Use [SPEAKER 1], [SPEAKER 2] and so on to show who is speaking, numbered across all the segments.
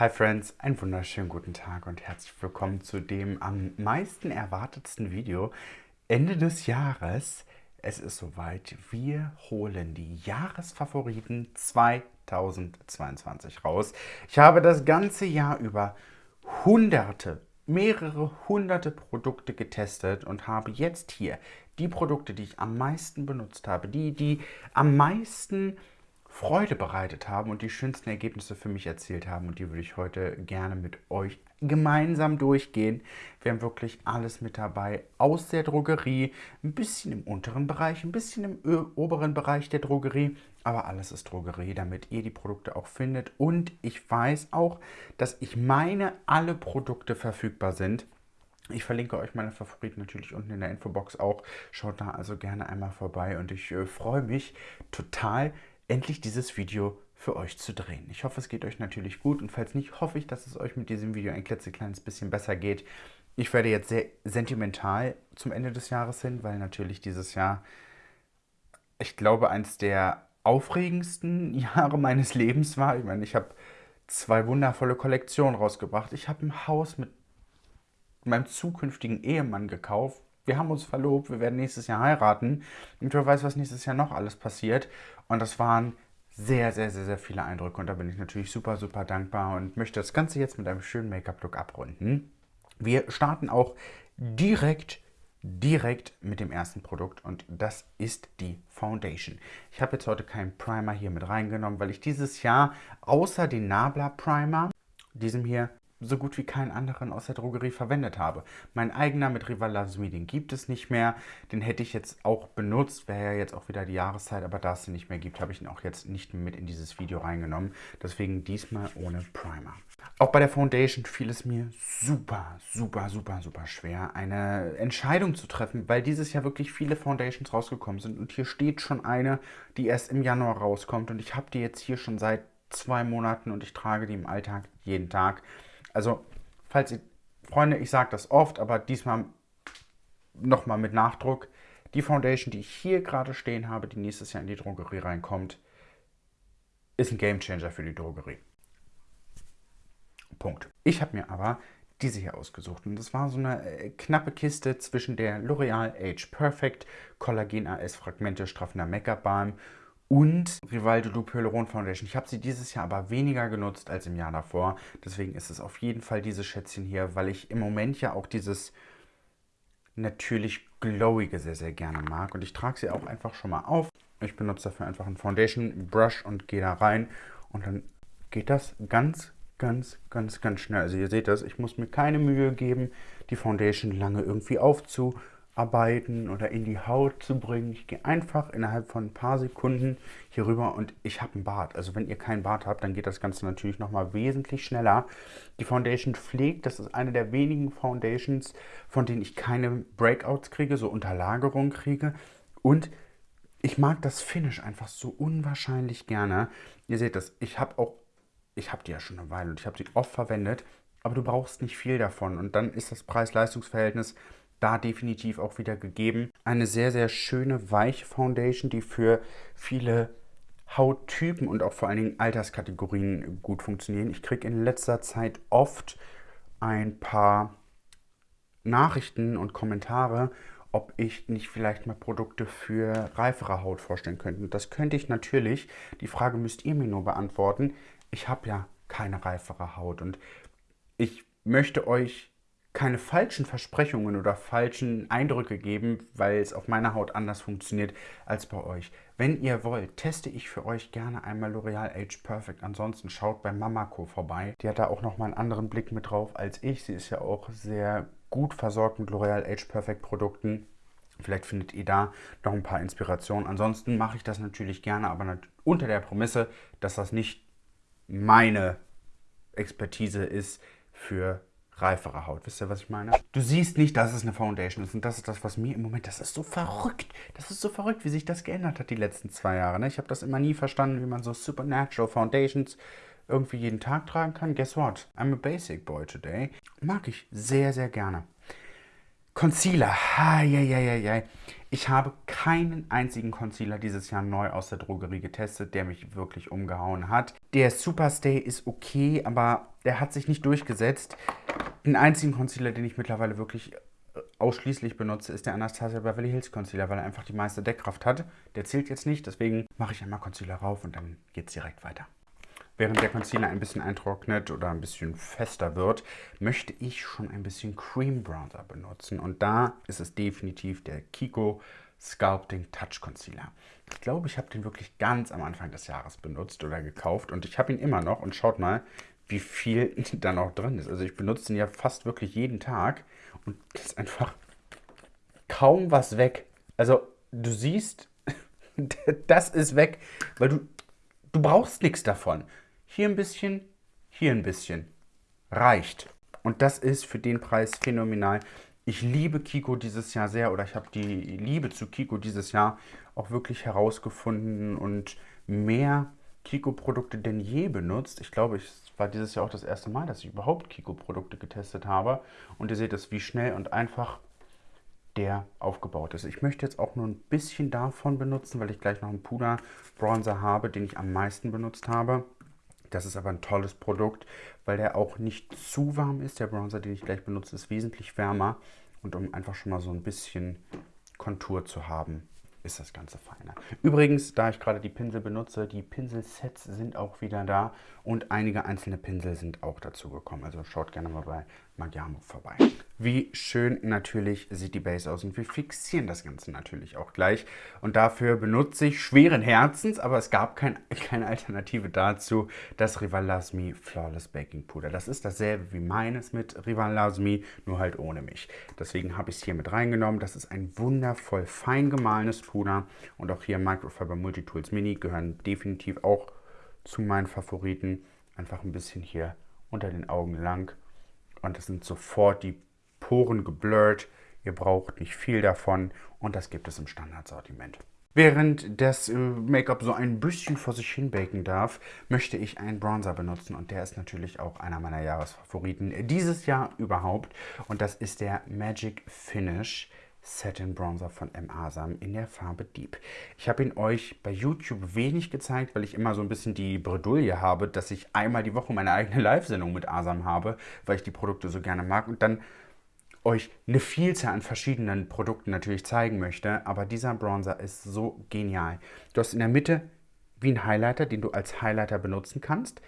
[SPEAKER 1] Hi Friends, einen wunderschönen guten Tag und herzlich willkommen zu dem am meisten erwartetsten Video Ende des Jahres. Es ist soweit, wir holen die Jahresfavoriten 2022 raus. Ich habe das ganze Jahr über hunderte, mehrere hunderte Produkte getestet und habe jetzt hier die Produkte, die ich am meisten benutzt habe, die, die am meisten Freude bereitet haben und die schönsten Ergebnisse für mich erzielt haben. Und die würde ich heute gerne mit euch gemeinsam durchgehen. Wir haben wirklich alles mit dabei aus der Drogerie, ein bisschen im unteren Bereich, ein bisschen im oberen Bereich der Drogerie, aber alles ist Drogerie, damit ihr die Produkte auch findet. Und ich weiß auch, dass ich meine, alle Produkte verfügbar sind. Ich verlinke euch meine Favoriten natürlich unten in der Infobox auch. Schaut da also gerne einmal vorbei und ich äh, freue mich total, endlich dieses Video für euch zu drehen. Ich hoffe, es geht euch natürlich gut und falls nicht, hoffe ich, dass es euch mit diesem Video ein klitzekleines bisschen besser geht. Ich werde jetzt sehr sentimental zum Ende des Jahres hin, weil natürlich dieses Jahr, ich glaube, eins der aufregendsten Jahre meines Lebens war. Ich meine, ich habe zwei wundervolle Kollektionen rausgebracht. Ich habe ein Haus mit meinem zukünftigen Ehemann gekauft. Wir haben uns verlobt, wir werden nächstes Jahr heiraten. Und wer weiß, was nächstes Jahr noch alles passiert. Und das waren sehr, sehr, sehr, sehr viele Eindrücke. Und da bin ich natürlich super, super dankbar und möchte das Ganze jetzt mit einem schönen Make-up-Look abrunden. Wir starten auch direkt direkt mit dem ersten Produkt und das ist die Foundation. Ich habe jetzt heute keinen Primer hier mit reingenommen, weil ich dieses Jahr außer den Nabla Primer, diesem hier, so gut wie keinen anderen aus der Drogerie verwendet habe. Mein eigener mit Rivalasmi, den gibt es nicht mehr. Den hätte ich jetzt auch benutzt, wäre ja jetzt auch wieder die Jahreszeit, aber da es den nicht mehr gibt, habe ich ihn auch jetzt nicht mit in dieses Video reingenommen. Deswegen diesmal ohne Primer. Auch bei der Foundation fiel es mir super, super, super, super schwer, eine Entscheidung zu treffen, weil dieses Jahr wirklich viele Foundations rausgekommen sind. Und hier steht schon eine, die erst im Januar rauskommt. Und ich habe die jetzt hier schon seit zwei Monaten und ich trage die im Alltag jeden Tag. Also, falls ihr, Freunde, ich sage das oft, aber diesmal nochmal mit Nachdruck. Die Foundation, die ich hier gerade stehen habe, die nächstes Jahr in die Drogerie reinkommt, ist ein Gamechanger für die Drogerie. Punkt. Ich habe mir aber diese hier ausgesucht. Und das war so eine äh, knappe Kiste zwischen der L'Oreal Age Perfect Collagen AS Fragmente straffender Make-up Balm und Rivaldo Loop Hyaluron Foundation. Ich habe sie dieses Jahr aber weniger genutzt als im Jahr davor. Deswegen ist es auf jeden Fall dieses Schätzchen hier, weil ich im Moment ja auch dieses natürlich glowige sehr, sehr gerne mag. Und ich trage sie auch einfach schon mal auf. Ich benutze dafür einfach einen Foundation Brush und gehe da rein. Und dann geht das ganz, ganz, ganz, ganz schnell. Also ihr seht das, ich muss mir keine Mühe geben, die Foundation lange irgendwie aufzu arbeiten oder in die Haut zu bringen. Ich gehe einfach innerhalb von ein paar Sekunden hier rüber und ich habe einen Bart. Also wenn ihr keinen Bart habt, dann geht das Ganze natürlich nochmal wesentlich schneller. Die Foundation pflegt, das ist eine der wenigen Foundations, von denen ich keine Breakouts kriege, so Unterlagerungen kriege. Und ich mag das Finish einfach so unwahrscheinlich gerne. Ihr seht das, ich habe auch, ich habe die ja schon eine Weile und ich habe sie oft verwendet, aber du brauchst nicht viel davon. Und dann ist das Preis-Leistungs-Verhältnis da definitiv auch wieder gegeben. Eine sehr, sehr schöne, weiche Foundation, die für viele Hauttypen und auch vor allen Dingen Alterskategorien gut funktionieren. Ich kriege in letzter Zeit oft ein paar Nachrichten und Kommentare, ob ich nicht vielleicht mal Produkte für reifere Haut vorstellen könnte. Das könnte ich natürlich. Die Frage müsst ihr mir nur beantworten. Ich habe ja keine reifere Haut und ich möchte euch keine falschen Versprechungen oder falschen Eindrücke geben, weil es auf meiner Haut anders funktioniert als bei euch. Wenn ihr wollt, teste ich für euch gerne einmal L'Oreal Age Perfect. Ansonsten schaut bei Mamako vorbei. Die hat da auch nochmal einen anderen Blick mit drauf als ich. Sie ist ja auch sehr gut versorgt mit L'Oreal Age Perfect Produkten. Vielleicht findet ihr da noch ein paar Inspirationen. Ansonsten mache ich das natürlich gerne, aber unter der Prämisse, dass das nicht meine Expertise ist für reifere Haut. Wisst ihr, was ich meine? Du siehst nicht, dass es eine Foundation ist. Und das ist das, was mir im Moment, das ist so verrückt. Das ist so verrückt, wie sich das geändert hat die letzten zwei Jahre. Ne? Ich habe das immer nie verstanden, wie man so Supernatural Foundations irgendwie jeden Tag tragen kann. Guess what? I'm a basic boy today. Mag ich sehr, sehr gerne. Concealer. Eieieiei. Ich habe keinen einzigen Concealer dieses Jahr neu aus der Drogerie getestet, der mich wirklich umgehauen hat. Der Superstay ist okay, aber der hat sich nicht durchgesetzt. Den einzigen Concealer, den ich mittlerweile wirklich äh, ausschließlich benutze, ist der Anastasia Beverly Hills Concealer, weil er einfach die meiste Deckkraft hat. Der zählt jetzt nicht, deswegen mache ich einmal Concealer rauf und dann geht es direkt weiter. Während der Concealer ein bisschen eintrocknet oder ein bisschen fester wird, möchte ich schon ein bisschen Cream Bronzer benutzen. Und da ist es definitiv der Kiko Sculpting Touch Concealer. Ich glaube, ich habe den wirklich ganz am Anfang des Jahres benutzt oder gekauft und ich habe ihn immer noch. Und schaut mal, wie viel da noch drin ist. Also ich benutze ihn ja fast wirklich jeden Tag und ist einfach kaum was weg. Also du siehst, das ist weg, weil du, du brauchst nichts davon. Hier ein bisschen, hier ein bisschen. Reicht. Und das ist für den Preis phänomenal. Ich liebe Kiko dieses Jahr sehr oder ich habe die Liebe zu Kiko dieses Jahr auch wirklich herausgefunden und mehr Kiko-Produkte denn je benutzt. Ich glaube, es war dieses Jahr auch das erste Mal, dass ich überhaupt Kiko-Produkte getestet habe. Und ihr seht es, wie schnell und einfach der aufgebaut ist. Ich möchte jetzt auch nur ein bisschen davon benutzen, weil ich gleich noch einen Puder-Bronzer habe, den ich am meisten benutzt habe. Das ist aber ein tolles Produkt, weil der auch nicht zu warm ist. Der Bronzer, den ich gleich benutze, ist wesentlich wärmer. Und um einfach schon mal so ein bisschen Kontur zu haben, ist das Ganze feiner. Übrigens, da ich gerade die Pinsel benutze, die Pinselsets sind auch wieder da und einige einzelne Pinsel sind auch dazu gekommen. Also schaut gerne mal bei Magiamo vorbei. Wie schön natürlich sieht die Base aus und wir fixieren das Ganze natürlich auch gleich. Und dafür benutze ich schweren Herzens, aber es gab kein, keine Alternative dazu, das Rival Lasmi Flawless Baking Puder. Das ist dasselbe wie meines mit Rival Lasmi, nur halt ohne mich. Deswegen habe ich es hier mit reingenommen. Das ist ein wundervoll fein gemahlenes Puder und auch hier Microfiber Multitools Mini gehören definitiv auch zu meinen Favoriten. Einfach ein bisschen hier unter den Augen lang und es sind sofort die Poren geblurrt. Ihr braucht nicht viel davon und das gibt es im Standardsortiment. Während das äh, Make-up so ein bisschen vor sich hin baken darf, möchte ich einen Bronzer benutzen und der ist natürlich auch einer meiner Jahresfavoriten dieses Jahr überhaupt und das ist der Magic Finish Satin Bronzer von M. Asam in der Farbe Deep. Ich habe ihn euch bei YouTube wenig gezeigt, weil ich immer so ein bisschen die Bredouille habe, dass ich einmal die Woche meine eigene Live-Sendung mit Asam habe, weil ich die Produkte so gerne mag und dann euch eine Vielzahl an verschiedenen Produkten natürlich zeigen möchte. Aber dieser Bronzer ist so genial. Du hast in der Mitte wie ein Highlighter, den du als Highlighter benutzen kannst.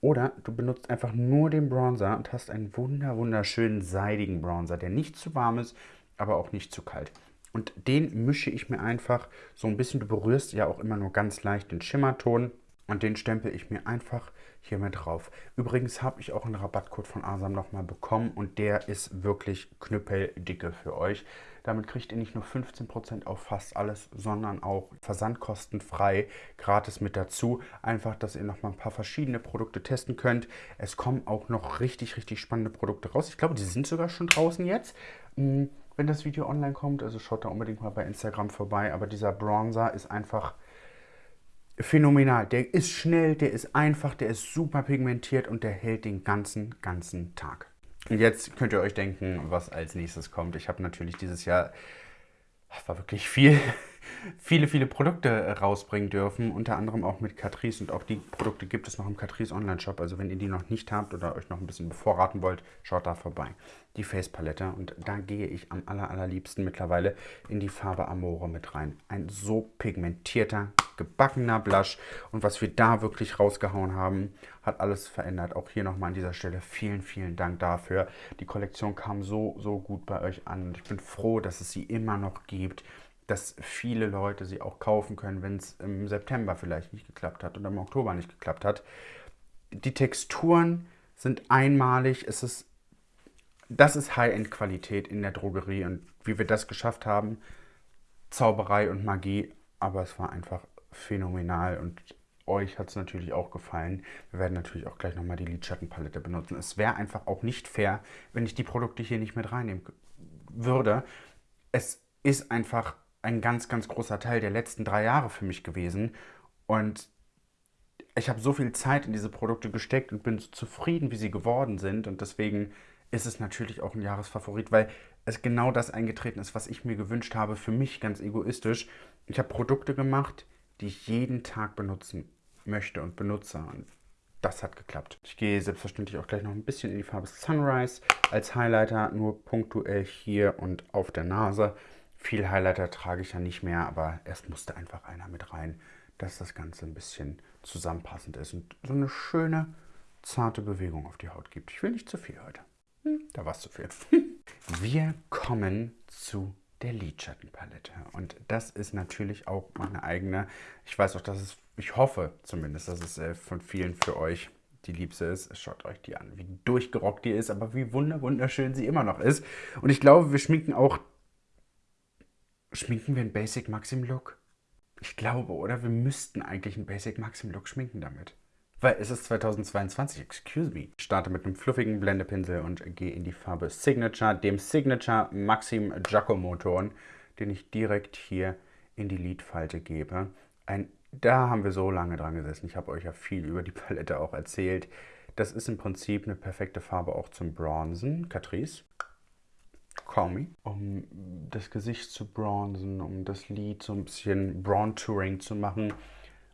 [SPEAKER 1] Oder du benutzt einfach nur den Bronzer und hast einen wunder wunderschönen seidigen Bronzer, der nicht zu warm ist, aber auch nicht zu kalt. Und den mische ich mir einfach so ein bisschen. Du berührst ja auch immer nur ganz leicht den Schimmerton. Und den stempel ich mir einfach hier mit drauf. Übrigens habe ich auch einen Rabattcode von Asam nochmal bekommen und der ist wirklich knüppeldicke für euch. Damit kriegt ihr nicht nur 15% auf fast alles, sondern auch versandkostenfrei gratis mit dazu. Einfach, dass ihr nochmal ein paar verschiedene Produkte testen könnt. Es kommen auch noch richtig, richtig spannende Produkte raus. Ich glaube, die sind sogar schon draußen jetzt. Hm, wenn das Video online kommt, also schaut da unbedingt mal bei Instagram vorbei. Aber dieser Bronzer ist einfach phänomenal. Der ist schnell, der ist einfach, der ist super pigmentiert und der hält den ganzen, ganzen Tag. Und jetzt könnt ihr euch denken, was als nächstes kommt. Ich habe natürlich dieses Jahr, war wirklich viel, viele, viele Produkte rausbringen dürfen, unter anderem auch mit Catrice und auch die Produkte gibt es noch im Catrice Online-Shop. Also wenn ihr die noch nicht habt oder euch noch ein bisschen bevorraten wollt, schaut da vorbei. Die Face-Palette und da gehe ich am aller, allerliebsten mittlerweile in die Farbe Amore mit rein. Ein so pigmentierter, gebackener Blush und was wir da wirklich rausgehauen haben, hat alles verändert. Auch hier nochmal an dieser Stelle vielen, vielen Dank dafür. Die Kollektion kam so, so gut bei euch an und ich bin froh, dass es sie immer noch gibt dass viele Leute sie auch kaufen können, wenn es im September vielleicht nicht geklappt hat oder im Oktober nicht geklappt hat. Die Texturen sind einmalig. Es ist, das ist High-End-Qualität in der Drogerie und wie wir das geschafft haben, Zauberei und Magie, aber es war einfach phänomenal und euch hat es natürlich auch gefallen. Wir werden natürlich auch gleich nochmal die Lidschattenpalette benutzen. Es wäre einfach auch nicht fair, wenn ich die Produkte hier nicht mit reinnehmen würde. Es ist einfach ein ganz, ganz großer Teil der letzten drei Jahre für mich gewesen. Und ich habe so viel Zeit in diese Produkte gesteckt und bin so zufrieden, wie sie geworden sind. Und deswegen ist es natürlich auch ein Jahresfavorit, weil es genau das eingetreten ist, was ich mir gewünscht habe, für mich ganz egoistisch. Ich habe Produkte gemacht, die ich jeden Tag benutzen möchte und benutze. Und das hat geklappt. Ich gehe selbstverständlich auch gleich noch ein bisschen in die Farbe Sunrise als Highlighter, nur punktuell hier und auf der Nase. Viel Highlighter trage ich ja nicht mehr, aber erst musste einfach einer mit rein, dass das Ganze ein bisschen zusammenpassend ist und so eine schöne, zarte Bewegung auf die Haut gibt. Ich will nicht zu viel heute. Hm, da war es zu viel. Wir kommen zu der Lidschattenpalette. Und das ist natürlich auch meine eigene. Ich weiß auch, dass es, ich hoffe zumindest, dass es äh, von vielen für euch die Liebste ist. Schaut euch die an, wie durchgerockt die ist, aber wie wunderschön sie immer noch ist. Und ich glaube, wir schminken auch. Schminken wir einen Basic Maxim Look? Ich glaube, oder? Wir müssten eigentlich einen Basic Maxim Look schminken damit. Weil es ist 2022, excuse me. Ich starte mit einem fluffigen Blendepinsel und gehe in die Farbe Signature, dem Signature Maxim Giacomo Ton, den ich direkt hier in die Lidfalte gebe. Ein, da haben wir so lange dran gesessen. Ich habe euch ja viel über die Palette auch erzählt. Das ist im Prinzip eine perfekte Farbe auch zum Bronzen. Catrice. Call um das Gesicht zu bronzen, um das Lid so ein bisschen Bronze-Touring zu machen.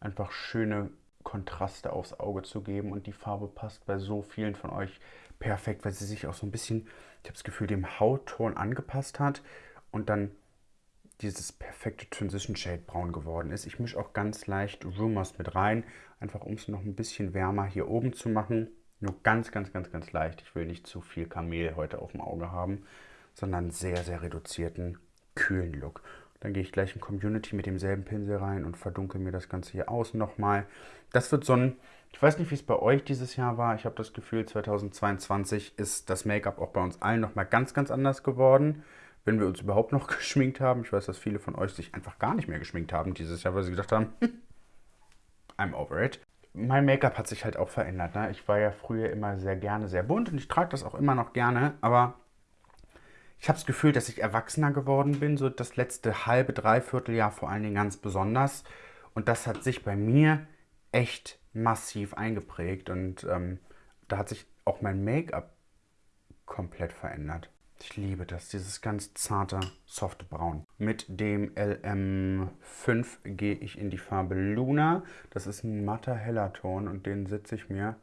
[SPEAKER 1] Einfach schöne Kontraste aufs Auge zu geben und die Farbe passt bei so vielen von euch perfekt, weil sie sich auch so ein bisschen, ich habe das Gefühl, dem Hautton angepasst hat und dann dieses perfekte Transition Shade braun geworden ist. Ich mische auch ganz leicht Rumors mit rein, einfach um es noch ein bisschen wärmer hier oben zu machen. Nur ganz, ganz, ganz, ganz leicht. Ich will nicht zu viel Kamel heute auf dem Auge haben, sondern sehr, sehr reduzierten, kühlen Look. Dann gehe ich gleich in Community mit demselben Pinsel rein und verdunkel mir das Ganze hier außen nochmal. Das wird so ein, ich weiß nicht, wie es bei euch dieses Jahr war. Ich habe das Gefühl, 2022 ist das Make-up auch bei uns allen nochmal ganz, ganz anders geworden. Wenn wir uns überhaupt noch geschminkt haben. Ich weiß, dass viele von euch sich einfach gar nicht mehr geschminkt haben dieses Jahr, weil sie gedacht haben, I'm over it. Mein Make-up hat sich halt auch verändert. Ne? Ich war ja früher immer sehr gerne sehr bunt und ich trage das auch immer noch gerne, aber ich habe das Gefühl, dass ich erwachsener geworden bin, so das letzte halbe, dreiviertel Jahr vor allen Dingen ganz besonders. Und das hat sich bei mir echt massiv eingeprägt und ähm, da hat sich auch mein Make-up komplett verändert. Ich liebe das, dieses ganz zarte, softe Braun. Mit dem LM5 gehe ich in die Farbe Luna. Das ist ein matter heller Ton und den setze ich mir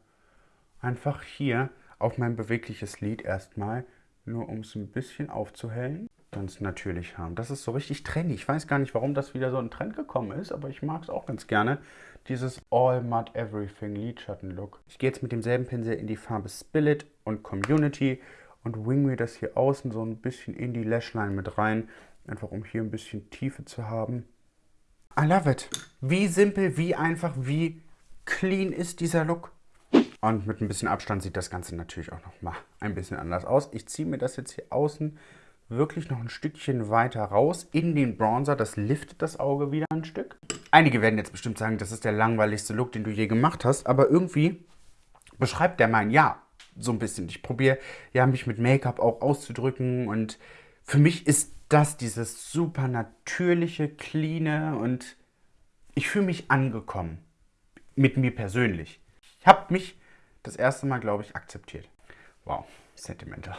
[SPEAKER 1] einfach hier auf mein bewegliches Lid erstmal nur um es ein bisschen aufzuhellen. Ganz natürlich haben. Das ist so richtig trendy. Ich weiß gar nicht, warum das wieder so ein Trend gekommen ist, aber ich mag es auch ganz gerne. Dieses All Mud Everything Lidschatten-Look. Ich gehe jetzt mit demselben Pinsel in die Farbe Spillet und Community und wing mir das hier außen so ein bisschen in die Lashline mit rein. Einfach um hier ein bisschen Tiefe zu haben. I love it. Wie simpel, wie einfach, wie clean ist dieser Look. Und mit ein bisschen Abstand sieht das Ganze natürlich auch noch mal ein bisschen anders aus. Ich ziehe mir das jetzt hier außen wirklich noch ein Stückchen weiter raus in den Bronzer. Das liftet das Auge wieder ein Stück. Einige werden jetzt bestimmt sagen, das ist der langweiligste Look, den du je gemacht hast. Aber irgendwie beschreibt der mein Ja so ein bisschen. Ich probiere ja mich mit Make-up auch auszudrücken. Und für mich ist das dieses super natürliche, cleane und ich fühle mich angekommen. Mit mir persönlich. Ich habe mich das erste Mal, glaube ich, akzeptiert. Wow, sentimental.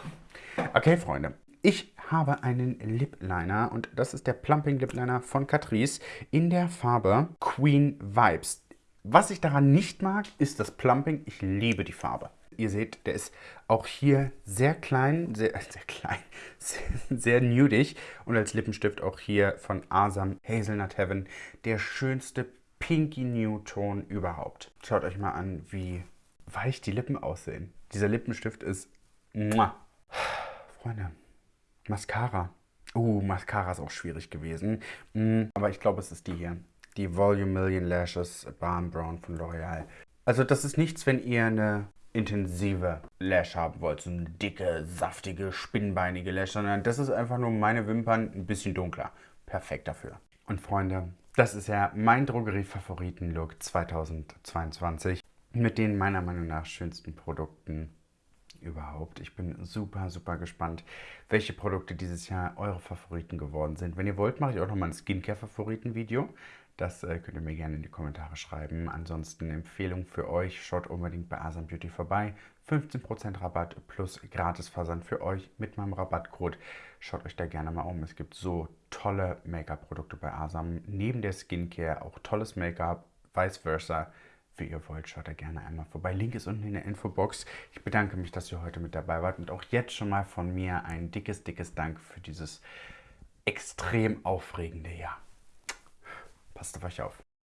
[SPEAKER 1] Okay, Freunde. Ich habe einen Lip Liner und das ist der Plumping Lip Liner von Catrice in der Farbe Queen Vibes. Was ich daran nicht mag, ist das Plumping. Ich liebe die Farbe. Ihr seht, der ist auch hier sehr klein, sehr, sehr klein, sehr, sehr nudig und als Lippenstift auch hier von Asam Hazelnut Heaven der schönste Pinky Nude Ton überhaupt. Schaut euch mal an, wie weich die Lippen aussehen. Dieser Lippenstift ist... Muah. Freunde, Mascara. Uh, Mascara ist auch schwierig gewesen. Mm, aber ich glaube, es ist die hier. Die Volume Million Lashes Balm Brown von L'Oreal. Also das ist nichts, wenn ihr eine intensive Lash haben wollt. So eine dicke, saftige, spinnbeinige Lash. Sondern das ist einfach nur meine Wimpern ein bisschen dunkler. Perfekt dafür. Und Freunde, das ist ja mein Drogerie-Favoriten-Look 2022 mit den meiner Meinung nach schönsten Produkten überhaupt. Ich bin super, super gespannt, welche Produkte dieses Jahr eure Favoriten geworden sind. Wenn ihr wollt, mache ich auch nochmal ein Skincare-Favoriten-Video. Das äh, könnt ihr mir gerne in die Kommentare schreiben. Ansonsten Empfehlung für euch, schaut unbedingt bei Asam Beauty vorbei. 15% Rabatt plus Gratisversand für euch mit meinem Rabattcode. Schaut euch da gerne mal um. Es gibt so tolle Make-up-Produkte bei Asam. Neben der Skincare auch tolles Make-up, vice versa wie ihr wollt, schaut da gerne einmal vorbei. Link ist unten in der Infobox. Ich bedanke mich, dass ihr heute mit dabei wart und auch jetzt schon mal von mir ein dickes, dickes Dank für dieses extrem aufregende Jahr. Passt auf euch auf.